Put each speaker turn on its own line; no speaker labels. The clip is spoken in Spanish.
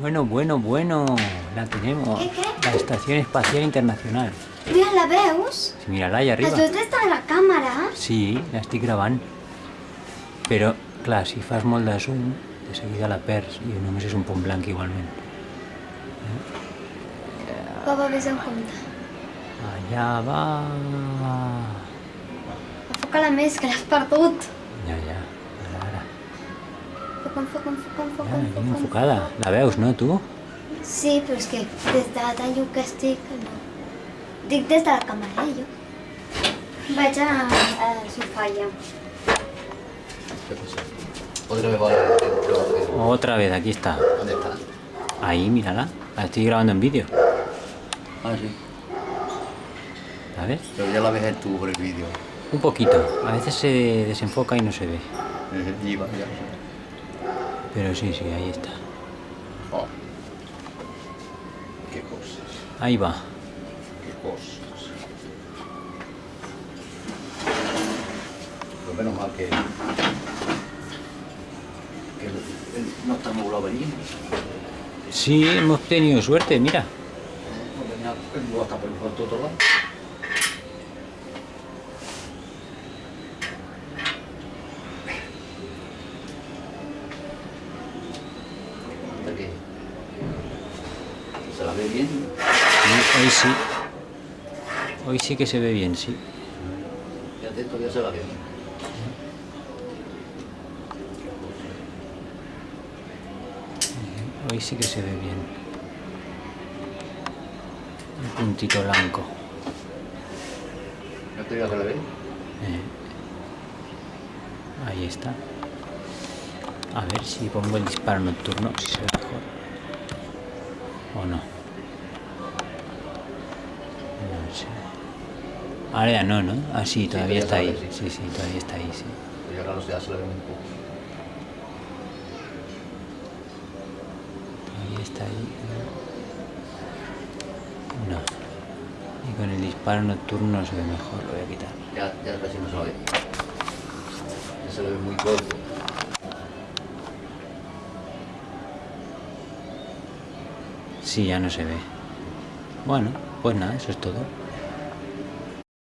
Bueno, bueno, bueno. La tenemos.
¿Qué, qué?
La Estación Espacial Internacional.
Mira, la veus?
Sí, mírala allà arriba.
Les dues està a la càmera.
Sí, l'estic gravant. Però, clar, si fas molt de zoom, de seguida la perds i només és un punt blanc igualment.
Papa, vés en compte.
Allà va...
Enfoca-la més, que l'has perdut.
Enfocada. La veus, no, tu?
Sí, però és que des de tan lluny que estic, no. Dic des de la càmera, eh, jo. Vaig a, a.
Otra vez va a...
Otra vez, aquí está.
¿Dónde está?
Ahí, mírala. La estoy grabando en vídeo.
Ah, sí.
¿Sabes?
Pero ya la ves tú por el vídeo.
Un poquito. A veces se desenfoca y no se ve.
Y va, ya.
Pero sí, sí, ahí está.
Oh. Qué cosas.
Ahí va.
Qué cosas. Pues menos mal que... que el- el- no está nublado venir.
Sí, hemos tenido suerte, mira.
No el nuevo hasta por por otro lado. ¿Se la ve bien?
Sí, hoy sí. Hoy sí que se ve bien, sí.
Fíjate, todavía se la ve.
Hoy sí que se ve bien. Un puntito blanco.
¿No te digas que la ve?
Eh. Ahí está. A ver si pongo el disparo nocturno, si se ve mejor. O no. No sé. Ahora ya no, ¿no? Ah, sí, todavía está ahí.
sí.
Sí, sí, todavía está ahí, sí.
Ya claro, ya se la ve un poco.
Todavía está ahí. No. Y con el disparo nocturno se ve mejor, lo voy a quitar.
Ya, ya casi no se ve. Ya se la ve muy corto.
Sí, ya no se ve. Bueno, pues nada, eso es todo.